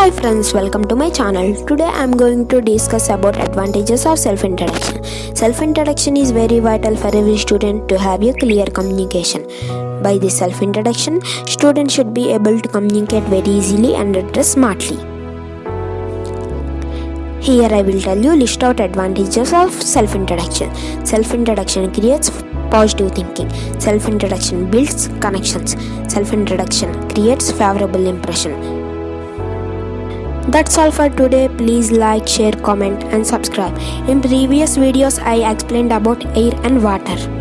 Hi friends, welcome to my channel. Today I am going to discuss about advantages of self-introduction. Self-introduction is very vital for every student to have a clear communication. By this self-introduction, students should be able to communicate very easily and address smartly. Here I will tell you list out advantages of self-introduction. Self-introduction creates positive thinking. Self-introduction builds connections. Self-introduction creates favorable impression. That's all for today. Please like, share, comment and subscribe. In previous videos I explained about air and water.